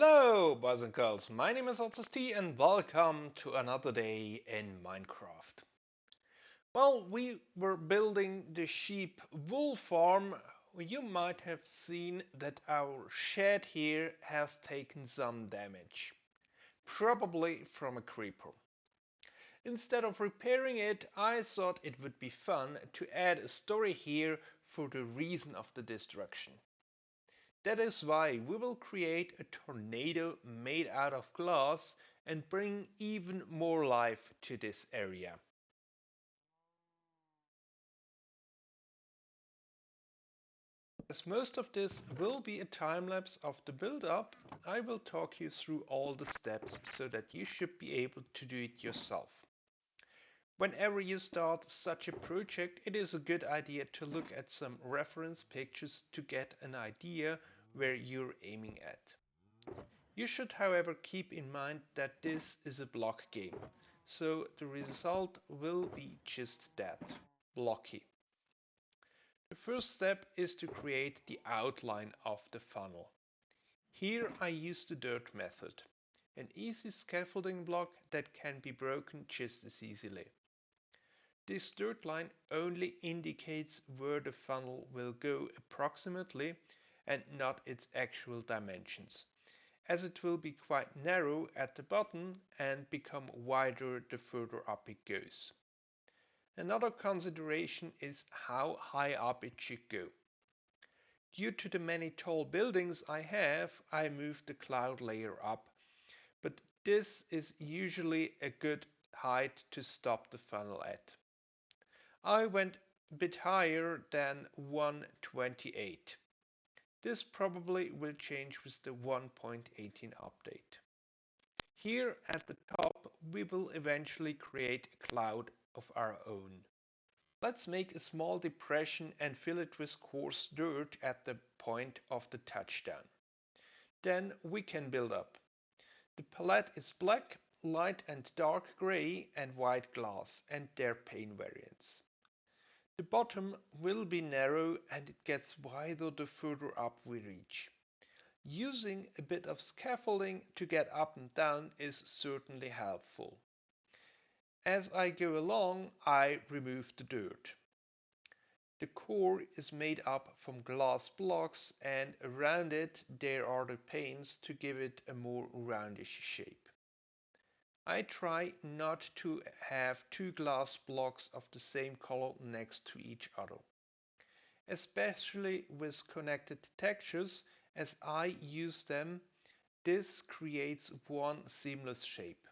Hello boys and girls, my name is T and welcome to another day in Minecraft. Well, we were building the sheep wool farm. You might have seen that our shed here has taken some damage. Probably from a creeper. Instead of repairing it, I thought it would be fun to add a story here for the reason of the destruction. That is why we will create a tornado made out of glass and bring even more life to this area. As most of this will be a time lapse of the build up, I will talk you through all the steps so that you should be able to do it yourself. Whenever you start such a project, it is a good idea to look at some reference pictures to get an idea where you're aiming at. You should however keep in mind that this is a block game, so the result will be just that, blocky. The first step is to create the outline of the funnel. Here I use the dirt method, an easy scaffolding block that can be broken just as easily. This dirt line only indicates where the funnel will go approximately and not its actual dimensions, as it will be quite narrow at the bottom and become wider the further up it goes. Another consideration is how high up it should go. Due to the many tall buildings I have, I moved the cloud layer up, but this is usually a good height to stop the funnel at. I went a bit higher than 128. This probably will change with the 1.18 update. Here at the top we will eventually create a cloud of our own. Let's make a small depression and fill it with coarse dirt at the point of the touchdown. Then we can build up. The palette is black, light and dark gray and white glass and their pane variants. The bottom will be narrow and it gets wider the further up we reach. Using a bit of scaffolding to get up and down is certainly helpful. As I go along, I remove the dirt. The core is made up from glass blocks and around it there are the panes to give it a more roundish shape. I try not to have two glass blocks of the same color next to each other. Especially with connected textures, as I use them, this creates one seamless shape.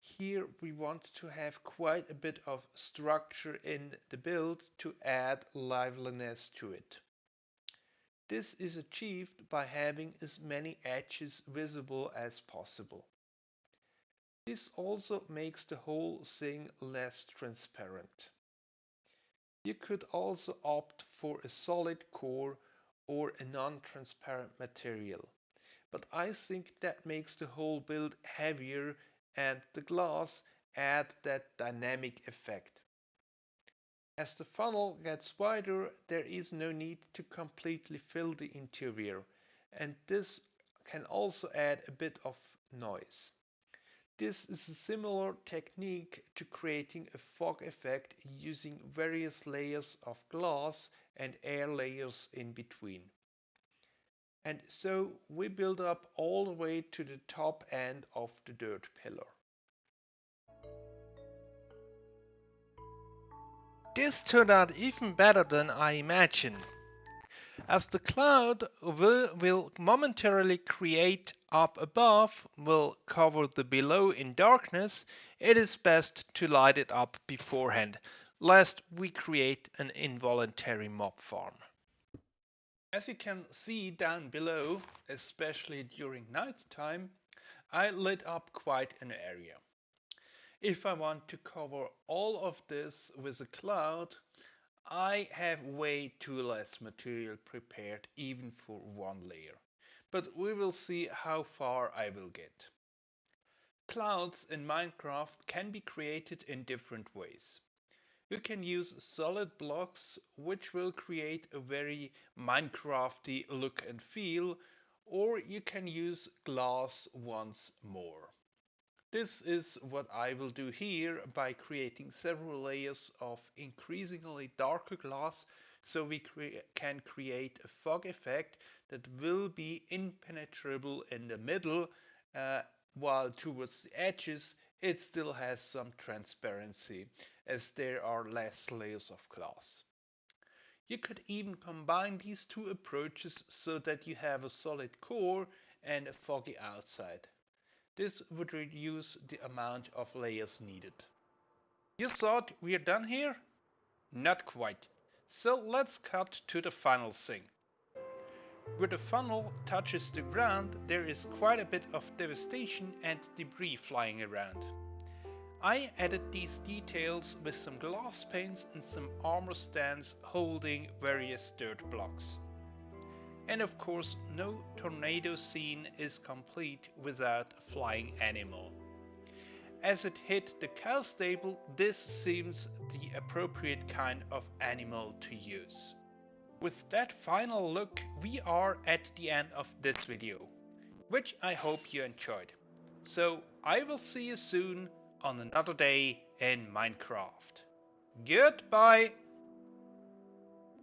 Here we want to have quite a bit of structure in the build to add liveliness to it. This is achieved by having as many edges visible as possible. This also makes the whole thing less transparent. You could also opt for a solid core or a non-transparent material, but I think that makes the whole build heavier and the glass add that dynamic effect. As the funnel gets wider, there is no need to completely fill the interior, and this can also add a bit of noise. This is a similar technique to creating a fog effect using various layers of glass and air layers in between. And so we build up all the way to the top end of the dirt pillar. This turned out even better than I imagined. As the cloud will, will momentarily create up above will cover the below in darkness, it is best to light it up beforehand, lest we create an involuntary mob farm. As you can see down below, especially during night time, I lit up quite an area. If I want to cover all of this with a cloud, I have way too less material prepared even for one layer, but we will see how far I will get. Clouds in Minecraft can be created in different ways. You can use solid blocks which will create a very Minecrafty look and feel or you can use glass once more. This is what I will do here by creating several layers of increasingly darker glass so we cre can create a fog effect that will be impenetrable in the middle uh, while towards the edges it still has some transparency as there are less layers of glass. You could even combine these two approaches so that you have a solid core and a foggy outside. This would reduce the amount of layers needed. You thought we are done here? Not quite. So let's cut to the final thing. Where the funnel touches the ground, there is quite a bit of devastation and debris flying around. I added these details with some glass panes and some armor stands holding various dirt blocks. And of course, no tornado scene is complete without a flying animal. As it hit the cow stable, this seems the appropriate kind of animal to use. With that final look, we are at the end of this video, which I hope you enjoyed. So I will see you soon on another day in Minecraft. Goodbye!